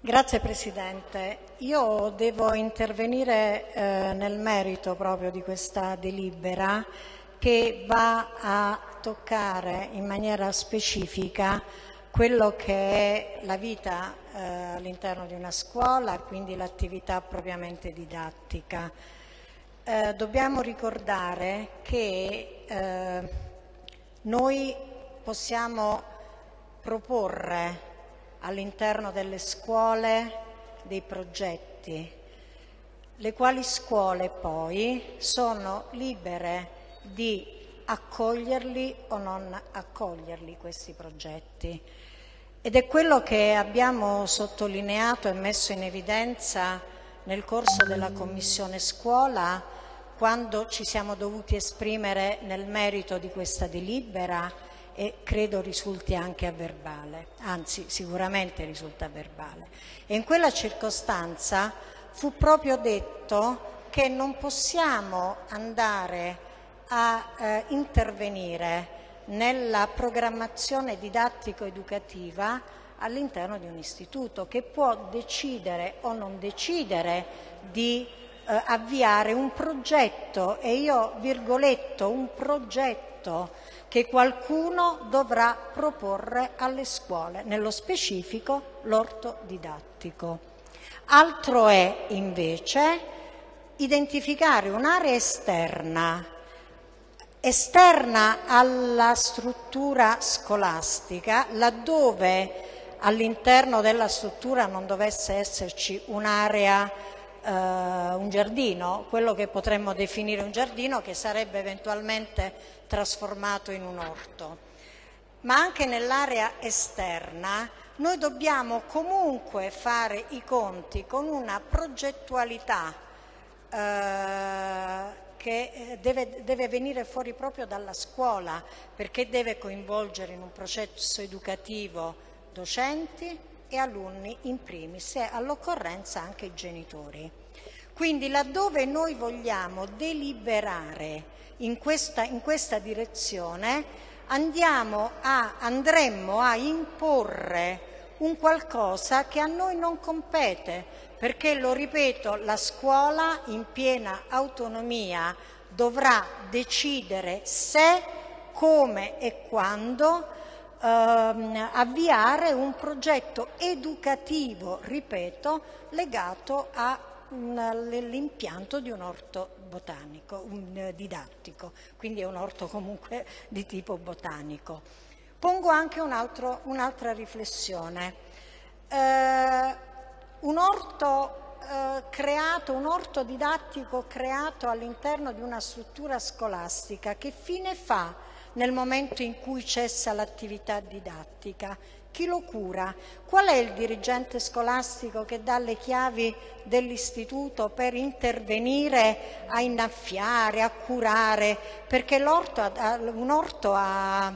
Grazie Presidente. Io devo intervenire eh, nel merito proprio di questa delibera che va a toccare in maniera specifica quello che è la vita eh, all'interno di una scuola, quindi l'attività propriamente didattica. Eh, dobbiamo ricordare che eh, noi possiamo proporre all'interno delle scuole dei progetti, le quali scuole poi sono libere di accoglierli o non accoglierli questi progetti. Ed è quello che abbiamo sottolineato e messo in evidenza nel corso della Commissione Scuola quando ci siamo dovuti esprimere nel merito di questa delibera e credo risulti anche a verbale, anzi sicuramente risulta a verbale. E in quella circostanza fu proprio detto che non possiamo andare a eh, intervenire nella programmazione didattico-educativa all'interno di un istituto che può decidere o non decidere di eh, avviare un progetto e io virgoletto un progetto che qualcuno dovrà proporre alle scuole, nello specifico l'orto didattico. Altro è invece identificare un'area esterna, esterna alla struttura scolastica, laddove all'interno della struttura non dovesse esserci un'area un giardino, quello che potremmo definire un giardino che sarebbe eventualmente trasformato in un orto. Ma anche nell'area esterna noi dobbiamo comunque fare i conti con una progettualità eh, che eh, deve, deve, venire fuori proprio dalla scuola perché deve coinvolgere in un processo educativo docenti, e alunni in primis e all'occorrenza anche i genitori. Quindi laddove noi vogliamo deliberare in questa, in questa direzione a, andremmo a imporre un qualcosa che a noi non compete, perché, lo ripeto, la scuola in piena autonomia dovrà decidere se, come e quando ehm, avviare un progetto educativo, ripeto, legato all'impianto di un orto botanico, un, eh, didattico, quindi è un orto comunque di tipo botanico. Pongo anche un'altra un riflessione. Eh, un orto eh, creato, un orto didattico creato all'interno di una struttura scolastica, che fine fa nel momento in cui cessa l'attività didattica? Chi lo cura? Qual è il dirigente scolastico che dà le chiavi dell'istituto per intervenire a innaffiare, a curare? Perché l'orto, un orto ha,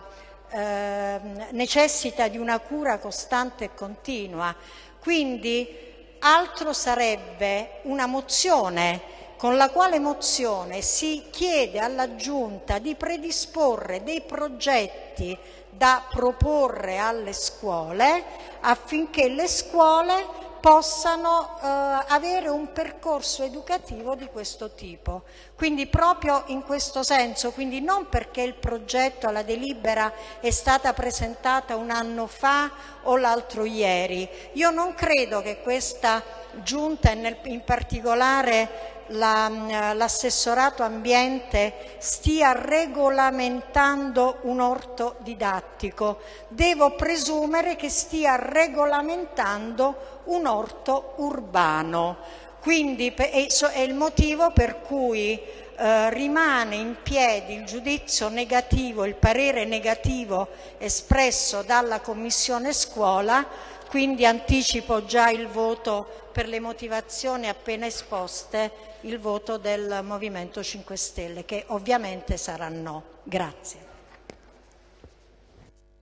eh, necessita di una cura costante e continua. Quindi altro sarebbe una mozione con la quale mozione si chiede alla Giunta di predisporre dei progetti da proporre alle scuole affinché le scuole possano eh, avere un percorso educativo di questo tipo. Quindi proprio in questo senso, quindi non perché il progetto, la delibera è stata presentata un anno fa o l'altro ieri. Io non credo che questa giunta e in particolare l'assessorato ambiente stia regolamentando un orto didattico, devo presumere che stia regolamentando un orto urbano. Quindi è il motivo per cui eh, rimane in piedi il giudizio negativo, il parere negativo espresso dalla Commissione Scuola, quindi anticipo già il voto per le motivazioni appena esposte il voto del Movimento 5 Stelle, che ovviamente sarà no. Grazie.